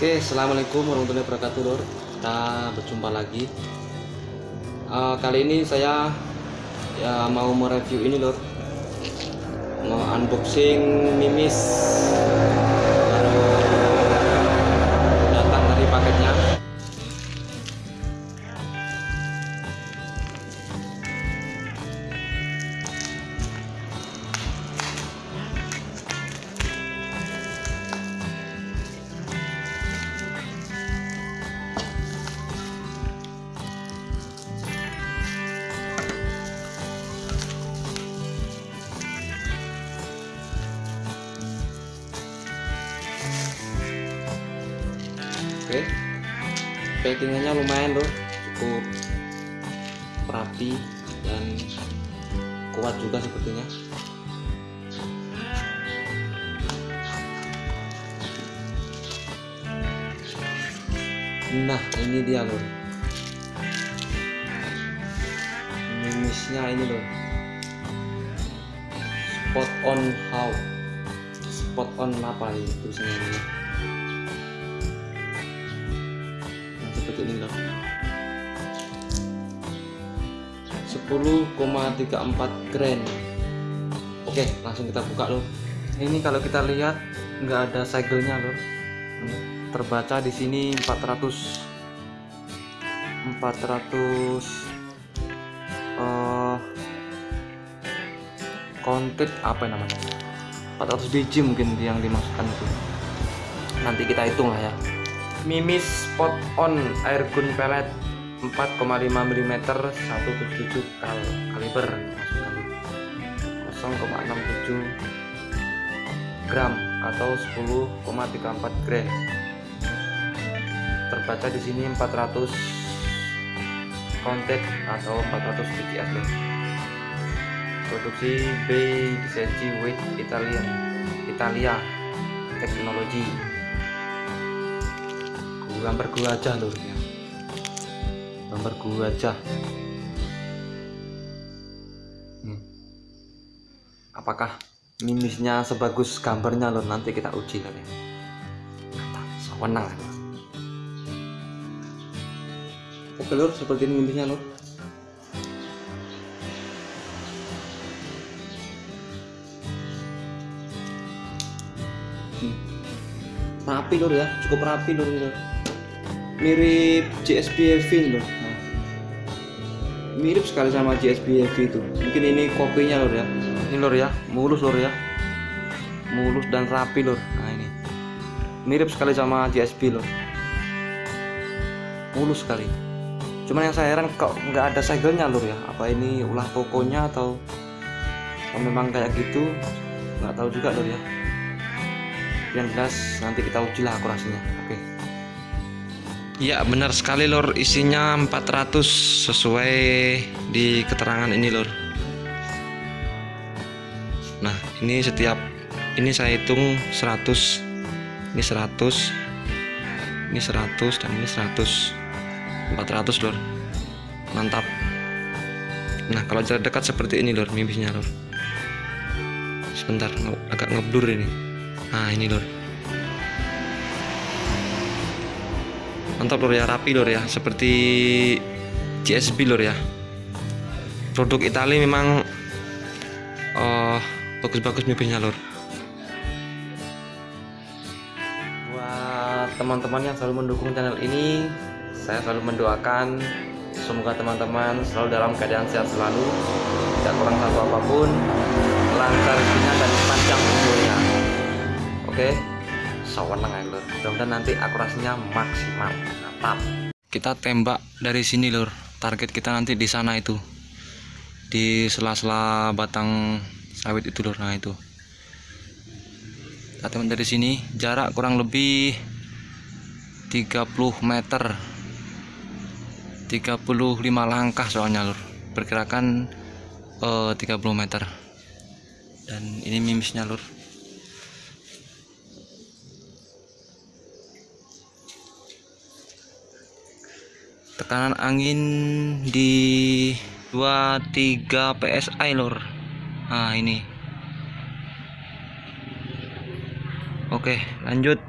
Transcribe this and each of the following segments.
Oke, assalamualaikum warahmatullahi wabarakatuh, Lur. Kita berjumpa lagi. Uh, kali ini saya ya mau mereview ini, Lur. Mau unboxing mimis Oke, packingannya lumayan loh, cukup rapi dan kuat juga sepertinya. Nah, ini dia loh. Mimisnya ini loh. Spot on how. Spot on apa tulisannya ini? Loh. 10,34 gram. Oke, langsung kita buka loh. Ini kalau kita lihat nggak ada segelnya loh terbaca di sini 400 400 uh, kontit apa namanya 400 biji mungkin yang dimasukkan itu nanti kita hitung lah ya mimis spot on air gun pellet 4,5 mm 177 kal kaliber. Masukkan 0,67 gram atau 10,34 gram. Terbaca di sini 400 kontek atau 400 biji loh produksi B lisensi with Italian Italia teknologi gambar gua aja loh ya gambar gua aja. Hmm. apakah mimisnya sebagus gambarnya loh nanti kita uji nanti sewenang oke lur seperti ini mimisnya lur. Hmm. rapi lur ya. Cukup rapi lur lur mirip Heavy lur nah. mirip sekali sama GSP Heavy itu. Mungkin ini kopinya lur ya. Ini lur ya mulus lur ya. Mulus dan rapi lur nah ini. Mirip sekali sama GSP lur mulus sekali. Cuman yang saya heran kok nggak ada segelnya lur ya? Apa ini ulah tokonya atau kalau memang kayak gitu? Nggak tahu juga lur ya. Yang jelas nanti kita uji lah akurasinya. Oke Ya benar sekali lor isinya 400 sesuai di keterangan ini lor Nah ini setiap ini saya hitung 100 ini 100 ini 100 dan ini 100 400 lor mantap. Nah kalau jarak dekat seperti ini lor mimisnya lor sebentar agak ngeblur ini. Nah ini lor mantap lor ya rapi lor ya. Seperti GSB lor ya. Produk Italia memang uh, bagus-bagus mipisnya lor buat teman-teman yang selalu mendukung channel ini saya selalu mendoakan semoga teman-teman selalu dalam keadaan sehat selalu tidak kurang satu apa pun lancar dan panjang umurnya. Oke? sewenang mudah-mudahan nanti akurasinya maksimal. Mantap. Kita tembak dari sini lor target kita nanti di sana itu. Di sela-sela batang sawit itu lor nah itu. Kita dari sini. Jarak kurang lebih 30 meter. 35 langkah soalnya lur. Perkirakan uh, 30 meter. Dan ini mimisnya lur tekanan angin di 23 psi lor. Nah ini. Oke lanjut.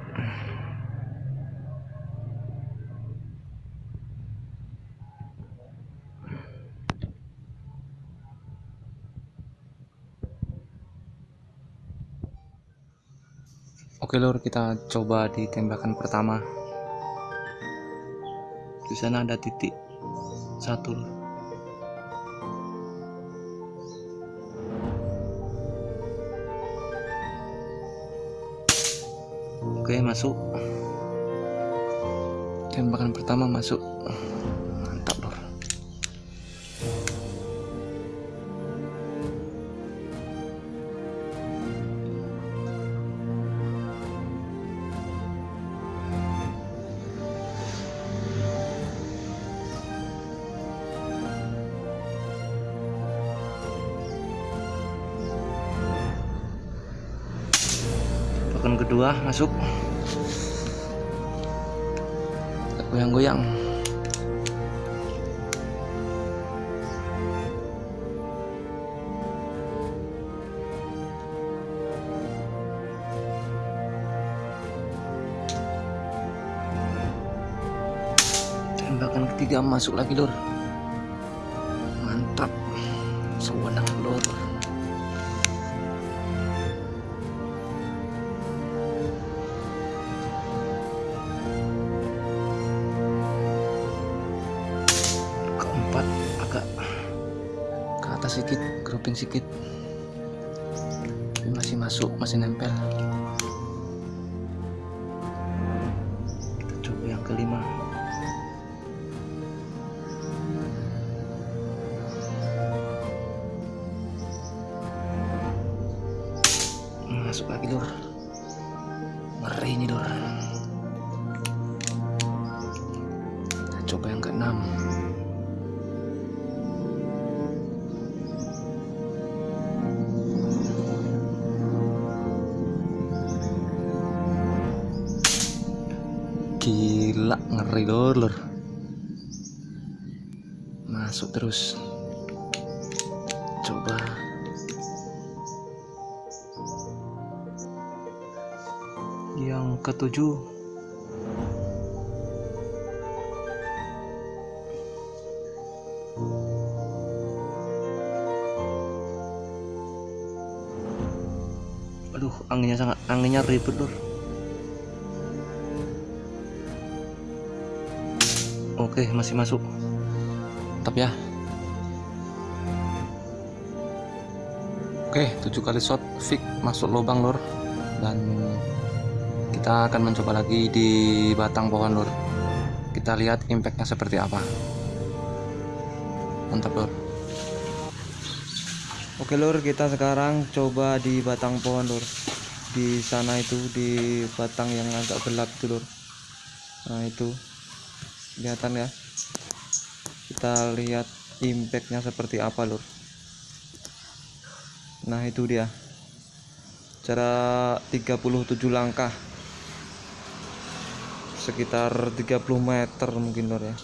Oke lor kita coba di tembakan pertama. Di sana ada titik satu. Oke, masuk. Tembakan pertama masuk. Kedua masuk. Goyang-goyang. Tembakan ketiga masuk lagi, Lur. Grouping sedikit Tapi masih masuk masih nempel. Coba yang kelima. Masuk lagi lur Gila ngeri lur. Lur Masuk terus. Coba. Yang ketujuh. Aduh anginnya sangat anginnya ribet lur Oke, masih masuk. Tetap ya. Oke, tujuh kali shot fix masuk lubang lur. Dan kita akan mencoba lagi di batang pohon lur. Kita lihat impactnya seperti apa. Mantap lur. Oke lur, kita sekarang coba di batang pohon lur. Di sana itu di batang yang agak gelap itu lur. Nah itu kelihatan ya. Kita lihat impactnya seperti apa lur. Nah itu dia. Cara 37 langkah. Sekitar 30 meter mungkin lur ya.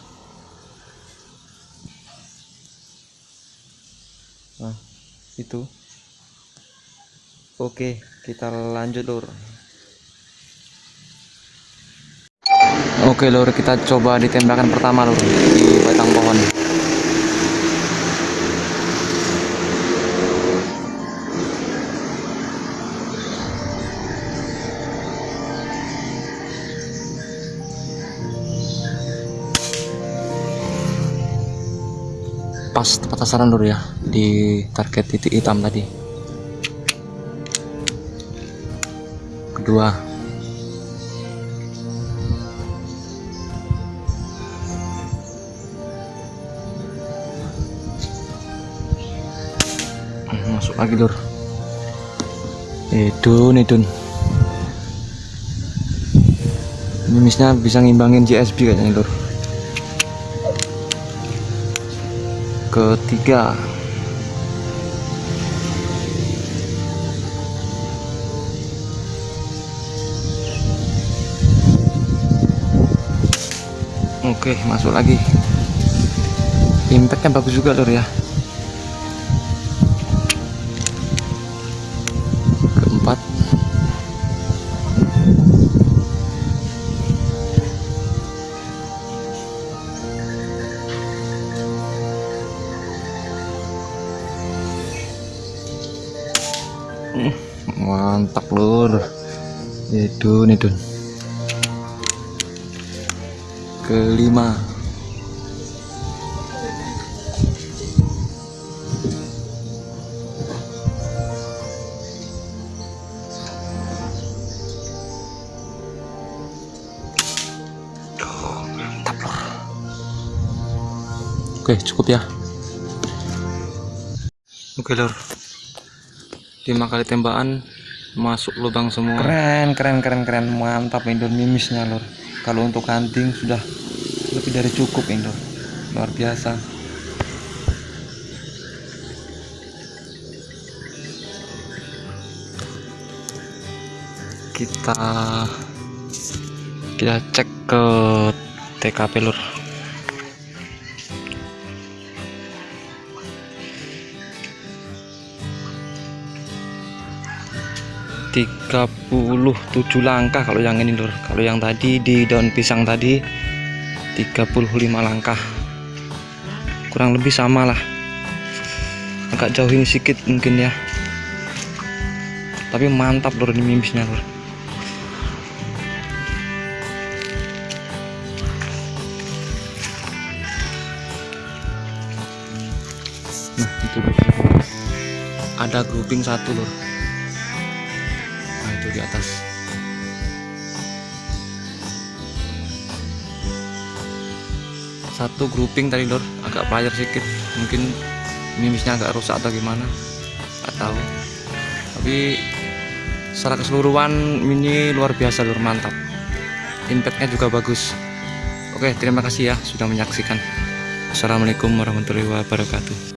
Nah itu. Oke kita lanjut lur Oke lur, kita coba di tembakan pertama lur di batang pohon. Pas tepat sasaran lur ya di target titik hitam tadi. Kedua, lagi lur. Edun edun ini misnya bisa ngimbangin GSB kayaknya lur. Ketiga. Oke masuk lagi. Impactnya bagus juga lur ya Hmm, mantap lur itu nih Dun. Kelima. Oke cukup ya. Oke lor lima kali tembakan masuk lubang semua. Keren keren keren keren. Mantap Indor mimisnya lor kalau untuk hunting sudah lebih dari cukup Indor luar biasa. Kita kita cek ke TKP lur. 37 langkah kalau yang ini lur. Kalau yang tadi di daun pisang tadi 35 langkah. Kurang lebih sama lah. Agak jauh ini sedikit mungkin ya. Tapi mantap lur ini mimisnya lur. Nah itu. Ada grouping satu lur atas satu grouping tadi lor agak player sedikit. Mungkin mimisnya agak rusak atau gimana. Nggak tahu. Tapi secara keseluruhan ini luar biasa lor mantap. Impactnya juga bagus. Oke terima kasih ya sudah menyaksikan. Assalamualaikum warahmatullahi wabarakatuh